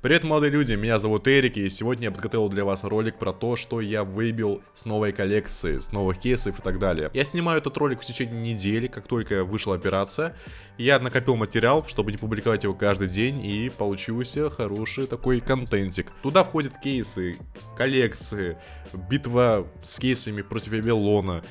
Привет, молодые люди, меня зовут Эрик, и сегодня я подготовил для вас ролик про то, что я выбил с новой коллекции, с новых кейсов и так далее. Я снимаю этот ролик в течение недели, как только вышла операция. Я накопил материал, чтобы не публиковать его каждый день, и получился хороший такой контентик. Туда входят кейсы, коллекции, битва с кейсами против Вавилона,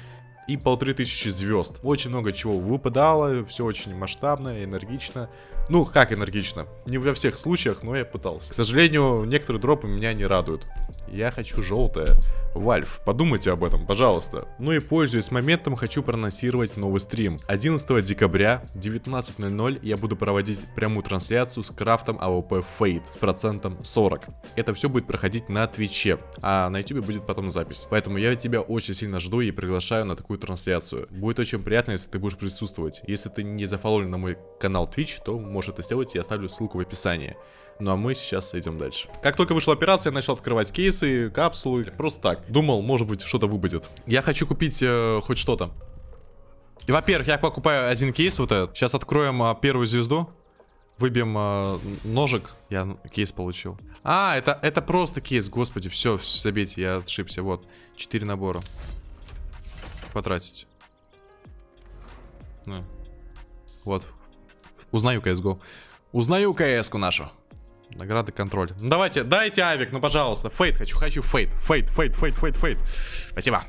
и полторы тысячи звезд. Очень много чего выпадало, все очень масштабно, энергично. Ну, как энергично? Не во всех случаях, но я пытался. К сожалению, некоторые дропы меня не радуют. Я хочу желтое. Valve, подумайте об этом, пожалуйста. Ну и пользуясь моментом, хочу проанонсировать новый стрим. 11 декабря, 19.00, я буду проводить прямую трансляцию с крафтом AWP Fade с процентом 40. Это все будет проходить на Твиче, а на YouTube будет потом запись. Поэтому я тебя очень сильно жду и приглашаю на такую трансляцию. Будет очень приятно, если ты будешь присутствовать. Если ты не зафоловлен на мой канал Twitch, то можешь это сделать, я оставлю ссылку в описании. Ну а мы сейчас идем дальше. Как только вышла операция, я начал открывать кейсы, капсулы. Просто так. Думал, может быть, что-то выпадет. Я хочу купить э, хоть что-то. Во-первых, я покупаю один кейс вот этот. Сейчас откроем э, первую звезду. Выбьем э, ножик. Я кейс получил. А, это, это просто кейс, господи. Все, забейте, я ошибся. Вот, 4 набора. Потратить. Ну. Вот. Узнаю CSGO. Узнаю CS-ку нашу. Награды контроль. Ну, давайте, дайте авик, ну пожалуйста. Fade хочу, хочу Fade. Fade, Fade, Fade, Fade, Fade. Спасибо.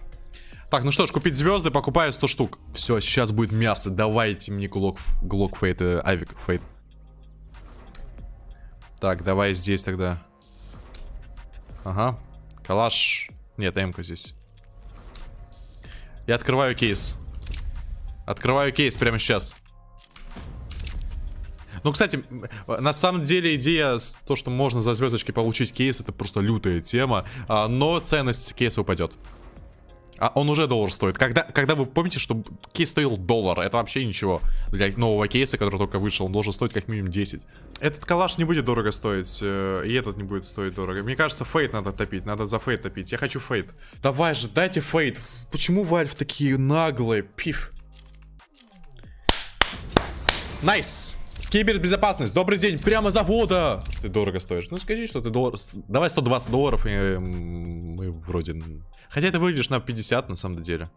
Так, ну что ж, купить звезды, покупаю 100 штук. Все, сейчас будет мясо. Давайте мне глок, глок Fade, э, авик Fade. Так, давай здесь тогда. Ага. Калаш. Нет, эмка здесь. Я открываю кейс. Открываю кейс прямо сейчас. Ну, кстати, на самом деле идея, то, что можно за звездочки получить кейс, это просто лютая тема. А, но ценность кейса упадет. А он уже доллар стоит. Когда, когда вы помните, что кейс стоил доллар, это вообще ничего. Для нового кейса, который только вышел, он должен стоить как минимум 10. Этот калаш не будет дорого стоить, э, и этот не будет стоить дорого. Мне кажется, Fade надо топить, надо за Fade топить. Я хочу Fade. Давай же, дайте Fade. Почему Valve такие наглые? Пиф. Nice. Nice. Кибербезопасность, добрый день, прямо с завода. Ты дорого стоишь. Ну скажи, что ты доллар... Давай 120 долларов, и мы вроде... Хотя ты выглядишь на 50 на самом деле.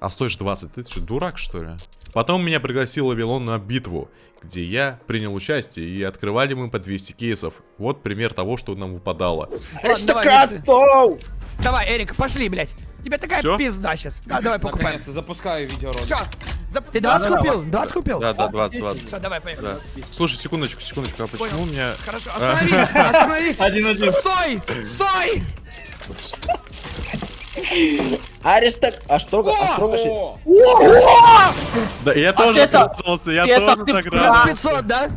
А стоишь 20. Ты что, дурак, что ли? Потом меня пригласил Вавилон на битву, где я принял участие, и открывали мы по 200 кейсов. Вот пример того, что нам выпадало. Ладно, давай, давай, Эрик, пошли, блядь. Тебе такая Всё? пизда сейчас. Да, давай покупаем. запускаю видеоролик. Все. Ты 20 да, купил? 20 купил? Да, да, 20, 20. Все, давай, поехали. Слушай, секундочку, секундочку, а почему у меня... Хорошо, остановись, остановись. Один-один. Стой, стой. Аристок, а строго, а строго Да, я тоже проснулся, я тоже так рад. 500, да?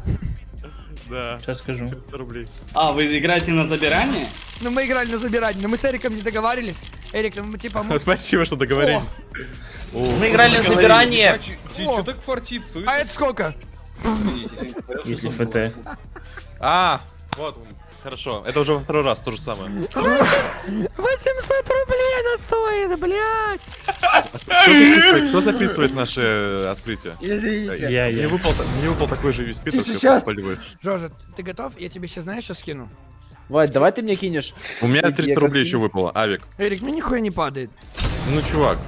Да. Сейчас скажу. 300 рублей. А, вы играете на забирание? Ну, мы играли на забирание, но мы с Эриком не договаривались. Эрик, ну, мы типа... Мы... Спасибо, что договорились. Мы играли на забирание. Что так фартит? А это сколько? Если ФТ. А, вот, Хорошо, это уже во второй раз, то же самое. 800 рублей она стоит, блядь! Кто записывает наше открытие? Извините. Я, я. Мне выпал, такой же весь список, сейчас. Жожа, ты готов? Я тебе сейчас знаешь, что скину? Вать, давай ты мне кинешь. У меня 300 рублей еще выпало, Авик. Эрик, мне нихуя не падает. Ну, чувак.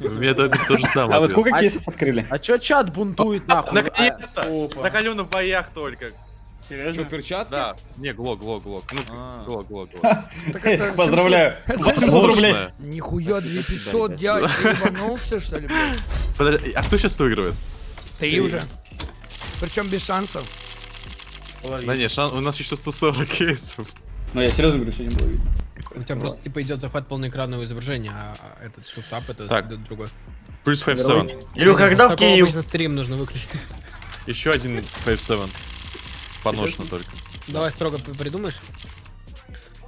У меня то же самое. А вы сколько кейсов открыли? А чё чат бунтует нахуй? Наконец-то! Закален в боях только. Серьезно? Что, перчатки? Да. Не, глок, глок, глок. Ну, а. глок, глок, глок. Поздравляю. 800 рублей. Нихуя, 2500, дядь, ты ебанулся, что ли? Подожди, а кто сейчас выигрывает? Ты уже. Причем без шансов. Да не, у нас еще 140 кейсов. Ну я серьезно говорю, что не было видно. У тебя просто типа идет захват полноэкранного изображения, а, а этот шуфтап это так. другой. Плюс 5-7. Илю, когда в Киев? стрим нужно выключить. Еще один 5-7. Поношено только. Давай строго придумаешь.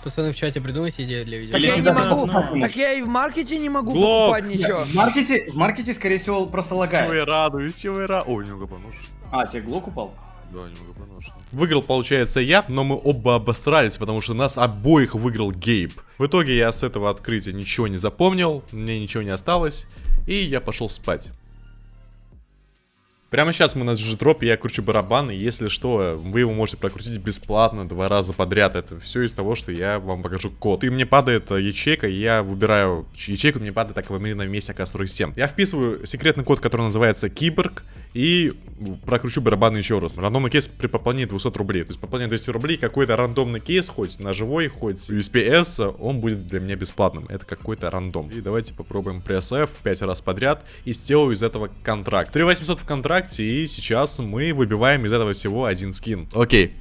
Пацаны в чате придумайте идею для видео. Так я не могу. Так я и в маркете не могу покупать ничего. В маркете, в маркете, скорее всего, просто лагает. Чего я радуюсь, чего я радуюсь. Ой, немного поношено. А, тебе глок упал? Да, немного. Выиграл, получается, я, но мы оба обосрались, потому что нас обоих выиграл Гейб. В итоге я с этого открытия ничего не запомнил, мне ничего не осталось, и я пошел спать. Прямо сейчас мы на G-Drop, я кручу барабан, и если что, вы его можете прокрутить бесплатно два раза подряд. Это все из того, что я вам покажу код. И мне падает э, ячейка, и я выбираю ячейку, мне падает так на месте АК-47. Я вписываю секретный код, который называется Киборг, и прокручу барабан еще раз. Рандомный кейс при пополнении 200 рублей. То есть пополнение 200 рублей, какой-то рандомный кейс, хоть на живой, хоть USPS, он будет для меня бесплатным. Это какой-то рандом. И давайте попробуем пресс F 5 раз подряд и сделаю из этого контракт. 3800 в контракте, и сейчас мы выбиваем из этого всего один скин. Окей.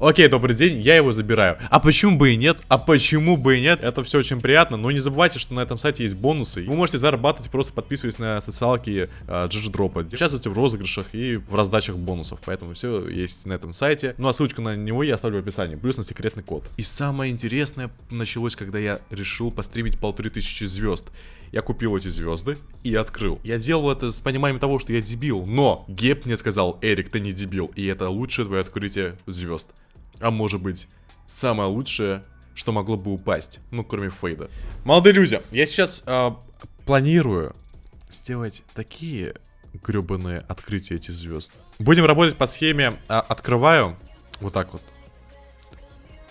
Окей, добрый день, я его забираю. А почему бы и нет? А почему бы и нет? Это все очень приятно, но не забывайте, что на этом сайте есть бонусы. Вы можете зарабатывать, просто подписываясь на социалки э, GG-дропа. Участвуйте в розыгрышах и в раздачах бонусов, поэтому все есть на этом сайте. Ну а ссылочку на него я оставлю в описании, плюс на секретный код. И самое интересное началось, когда я решил постримить полторы тысячи звезд. Я купил эти звезды и открыл. Я делал это с пониманием того, что я дебил, но Геп мне сказал, Эрик, ты не дебил, и это лучшее твое открытие звезд. А может быть, самое лучшее, что могло бы упасть, ну, кроме Фейда. Молодые люди, я сейчас э, планирую сделать такие гребаные открытия этих звезд. Будем работать по схеме э, открываю, вот так вот,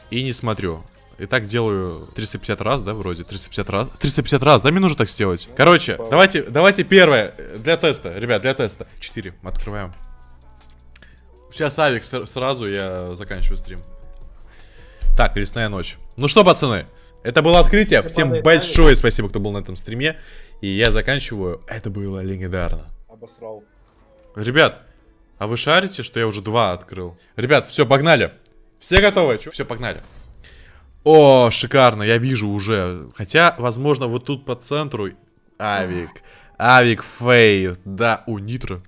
и не смотрю. И так делаю 350 раз, да, вроде? 350 раз? 350 раз, да, мне нужно так сделать? Короче, давайте, давайте первое, для теста, ребят, для теста. 4, открываем. Сейчас Авик сразу, я заканчиваю стрим. Так, лесная ночь. Ну что, пацаны, это было открытие. Всем большое спасибо, кто был на этом стриме. И я заканчиваю. Это было легендарно. Обосрал. Ребят, а вы шарите, что я уже два открыл? Ребят, все, погнали. Все готовы? Все, погнали. О, шикарно, я вижу уже. Хотя, возможно, вот тут по центру... Авик. Авик Fade. Да, у Нитро.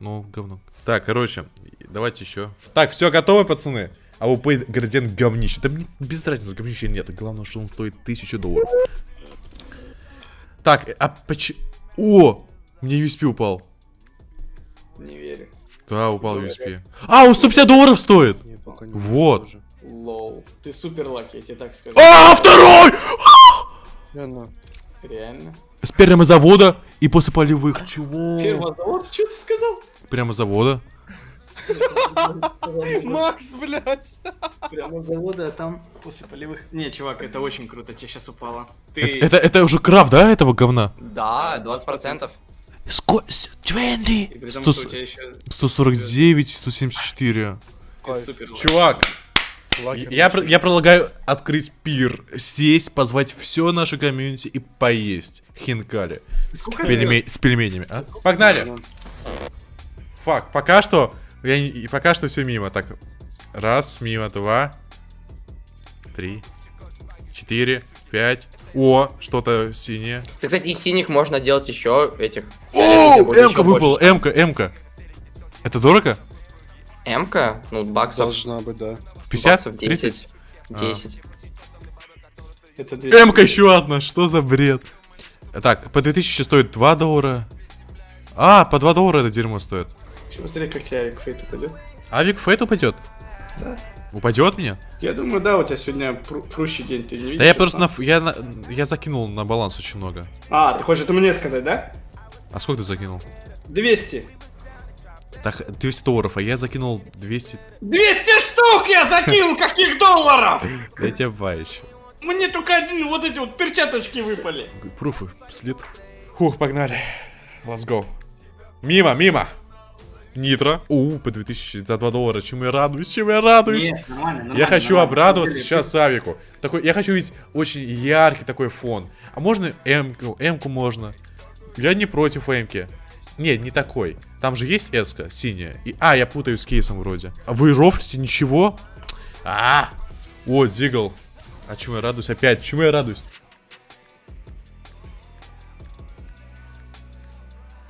Ну, говно. Так, короче, давайте еще. Так, все, готовы, пацаны? А АВП градиент говнище. Да мне без разницы, говнище нет. Главное, что он стоит тысячу долларов. Так, а почему... О! Мне USP упал. Не верю. Да, упал USP. А, он 150 долларов стоит! Нет, вот. Тоже. Лоу. Ты супер лаки, я тебе так скажу. А, второй! Реально. Реально. С первого завода и после полевых. Чего? Первого завода? Что ты сказал? Прямо завода. Макс, блядь. Прямо завода, а там после полевых. Не, чувак, это очень круто, тебе сейчас упало. Ты... Это, это, это уже крафт, да, этого говна? Да, 20%. Сколько? 20? 149, 174. Чувак, я, я предлагаю открыть пир, сесть, позвать все наше комьюнити и поесть хинкали с, пельме с пельменями, а? Погнали! Фак, пока что, я, пока что все мимо. Так, раз, мимо, два, три, четыре, пять. О, что-то синее. Ты, кстати, из синих можно делать еще этих. О, М-ка выпала, М-ка, М-ка. Это дорого? М-ка? Ну, баксов. Должна быть, да. 50? 30? 10. М-ка еще одна, что за бред? Так, по 2000 стоит 2 доллара. А, по 2 доллара это дерьмо стоит. Посмотри, как тебе Авик Фейт упадет. Авик Фейт упадет? Да. Упадет мне? Я думаю, да, у тебя сегодня пру прущий день, ты не видишь? Да я просто на, я, на, я закинул на баланс очень много. А, ты хочешь это мне сказать, да? А сколько ты закинул? 200. Так, 200 долларов, а я закинул 200... 200 штук я закинул, каких долларов? Да тебя еще. Мне только один вот эти вот перчаточки выпали. Пруфы, слит. Фух, погнали. Let's go. Мимо, мимо. Нитро. У, по 2000 за 2 доллара. Чем я радуюсь, чем я радуюсь. Нет, нормально, нормально, я хочу нормально. обрадоваться сейчас Савику. Такой, я хочу видеть очень яркий такой фон. А можно М-ку? М-ку можно. Я не против М-ки. Нет, не такой. Там же есть эска синяя. И, а, я путаю с кейсом вроде. А вы рофлите ничего? А, -а, -а. О, Дигл. А чему я радуюсь опять? Чему я радуюсь?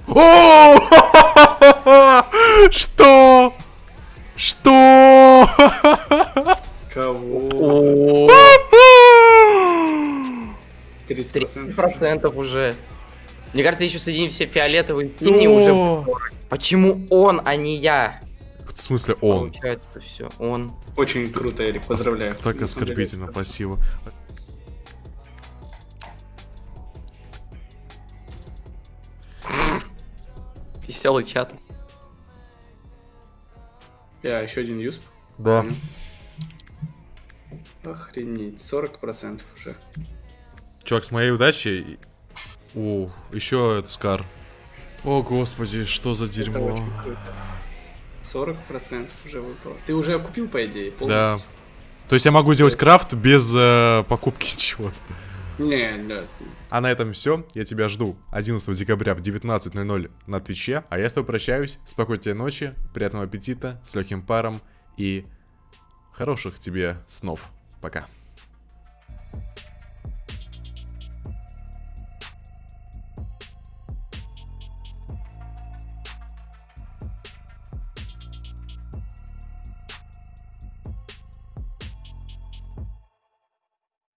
О! Что? Что? Кого? 30% уже. Мне кажется, еще соединить все фиолетовые синие уже. Почему он, а не я? В смысле он? Получается все, он. Очень круто, Эрик, поздравляю. Так оскорбительно, спасибо. Веселый чат. Я еще один юсп. Да. Охренеть, 40% уже. Чувак, с моей удачей... О, еще этот Скар. О, господи, что за дерьмо. 40% уже выпало. Ты уже купил, по идее, полностью? Да. То есть я могу сделать крафт без э, покупки чего-то? Не, нет. А на этом все. Я тебя жду 11 декабря в 19.00 на Твиче. А я с тобой прощаюсь. Спокойной тебе ночи, приятного аппетита, с легким паром и хороших тебе снов. Пока.